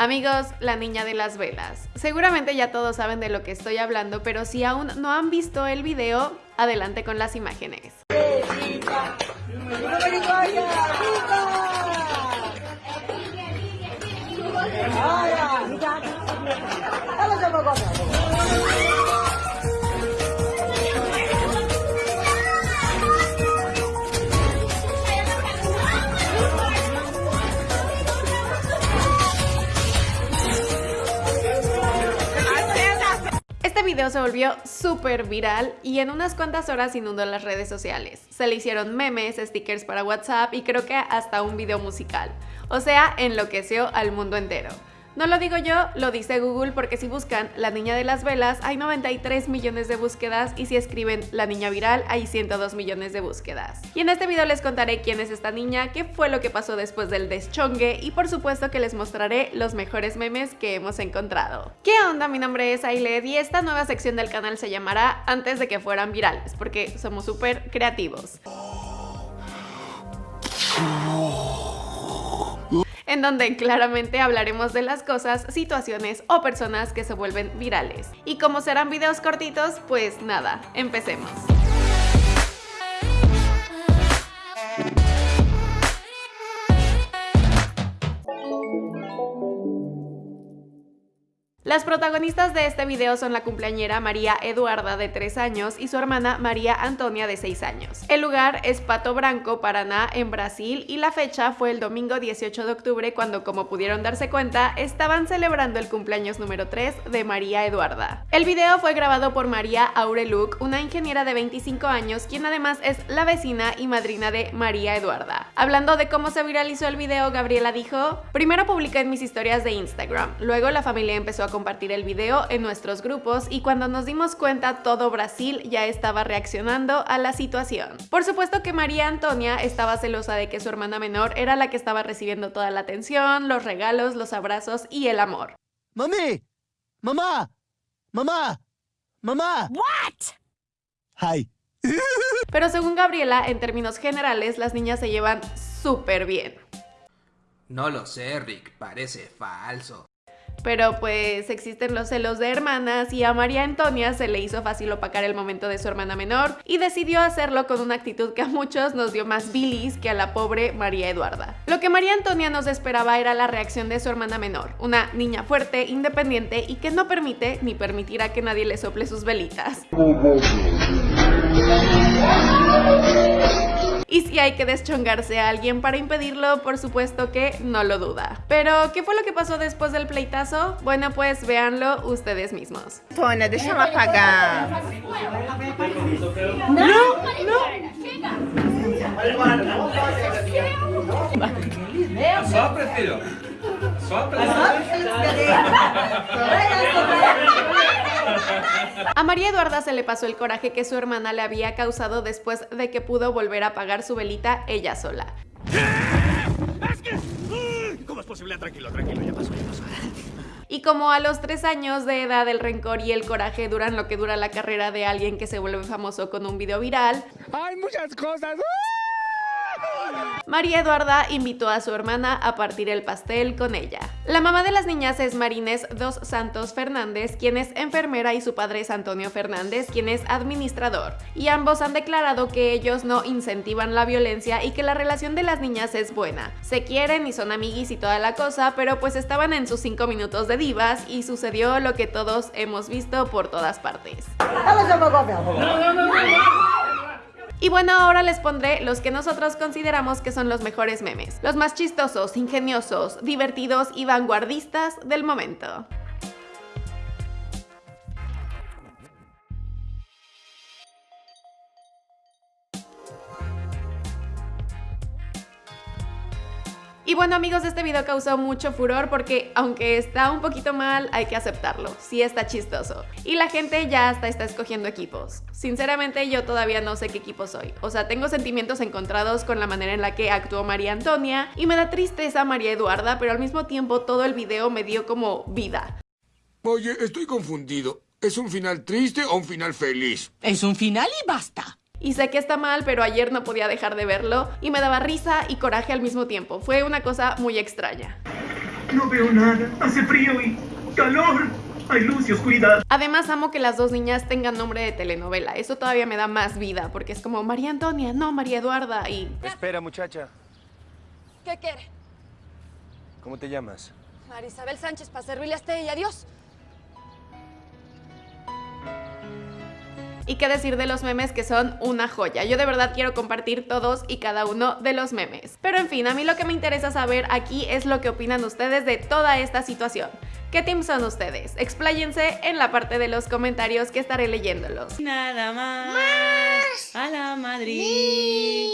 Amigos, la niña de las velas. Seguramente ya todos saben de lo que estoy hablando, pero si aún no han visto el video, adelante con las imágenes. Este video se volvió súper viral y en unas cuantas horas inundó las redes sociales. Se le hicieron memes, stickers para WhatsApp y creo que hasta un video musical. O sea, enloqueció al mundo entero. No lo digo yo, lo dice Google porque si buscan La Niña de las Velas hay 93 millones de búsquedas y si escriben La Niña Viral hay 102 millones de búsquedas. Y en este video les contaré quién es esta niña, qué fue lo que pasó después del deschongue y por supuesto que les mostraré los mejores memes que hemos encontrado. ¿Qué onda? Mi nombre es Ailed y esta nueva sección del canal se llamará Antes de que fueran virales porque somos súper creativos en donde claramente hablaremos de las cosas, situaciones o personas que se vuelven virales. Y como serán videos cortitos, pues nada, empecemos. Las protagonistas de este video son la cumpleañera María Eduarda de 3 años y su hermana María Antonia de 6 años. El lugar es Pato Branco, Paraná, en Brasil y la fecha fue el domingo 18 de octubre cuando como pudieron darse cuenta estaban celebrando el cumpleaños número 3 de María Eduarda. El video fue grabado por María Aureluk, una ingeniera de 25 años quien además es la vecina y madrina de María Eduarda. Hablando de cómo se viralizó el video, Gabriela dijo, primero publiqué en mis historias de Instagram, luego la familia empezó a compartir el video en nuestros grupos y cuando nos dimos cuenta todo Brasil ya estaba reaccionando a la situación. Por supuesto que María Antonia estaba celosa de que su hermana menor era la que estaba recibiendo toda la atención, los regalos, los abrazos y el amor. ¡Mami! ¡Mamá! ¡Mamá! ¡Mamá! What? Hi. Pero según Gabriela, en términos generales, las niñas se llevan súper bien. No lo sé, Rick, parece falso. Pero pues existen los celos de hermanas y a María Antonia se le hizo fácil opacar el momento de su hermana menor y decidió hacerlo con una actitud que a muchos nos dio más bilis que a la pobre María Eduarda. Lo que María Antonia nos esperaba era la reacción de su hermana menor, una niña fuerte, independiente y que no permite ni permitirá que nadie le sople sus velitas. Y si hay que deschongarse a alguien para impedirlo, por supuesto que no lo duda. Pero, ¿qué fue lo que pasó después del pleitazo? Bueno, pues véanlo ustedes mismos. Tona, déjame apagar. No, no. Sopra, filho. Sopra. A María Eduarda se le pasó el coraje que su hermana le había causado después de que pudo volver a apagar su velita ella sola. ¿Cómo es posible? Tranquilo, tranquilo, ya pasó, ya pasó. Y como a los tres años de edad el rencor y el coraje duran lo que dura la carrera de alguien que se vuelve famoso con un video viral, ¡Hay muchas cosas! María Eduarda invitó a su hermana a partir el pastel con ella. La mamá de las niñas es Marines Dos Santos Fernández, quien es enfermera y su padre es Antonio Fernández, quien es administrador. Y ambos han declarado que ellos no incentivan la violencia y que la relación de las niñas es buena. Se quieren y son amiguis y toda la cosa, pero pues estaban en sus cinco minutos de divas y sucedió lo que todos hemos visto por todas partes. Y bueno, ahora les pondré los que nosotros consideramos que son los mejores memes, los más chistosos, ingeniosos, divertidos y vanguardistas del momento. Y bueno amigos, este video causó mucho furor porque aunque está un poquito mal, hay que aceptarlo, sí está chistoso. Y la gente ya hasta está escogiendo equipos. Sinceramente yo todavía no sé qué equipo soy. O sea, tengo sentimientos encontrados con la manera en la que actuó María Antonia y me da tristeza María Eduarda, pero al mismo tiempo todo el video me dio como vida. Oye, estoy confundido. ¿Es un final triste o un final feliz? Es un final y basta. Y sé que está mal, pero ayer no podía dejar de verlo y me daba risa y coraje al mismo tiempo. Fue una cosa muy extraña. No veo nada. Hace frío y calor. Hay luz y oscuridad. Además amo que las dos niñas tengan nombre de telenovela. Eso todavía me da más vida porque es como María Antonia, no María Eduarda y Espera, muchacha. ¿Qué quiere? ¿Cómo te llamas? Marisabel Sánchez, para servirle a usted y adiós. Y qué decir de los memes que son una joya. Yo de verdad quiero compartir todos y cada uno de los memes. Pero en fin, a mí lo que me interesa saber aquí es lo que opinan ustedes de toda esta situación. ¿Qué team son ustedes? Expláyense en la parte de los comentarios que estaré leyéndolos. Nada más. A la Madrid.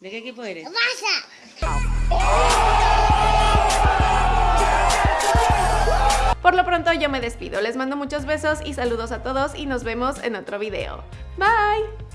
¿De qué equipo eres? Por lo pronto yo me despido, les mando muchos besos y saludos a todos y nos vemos en otro video. Bye!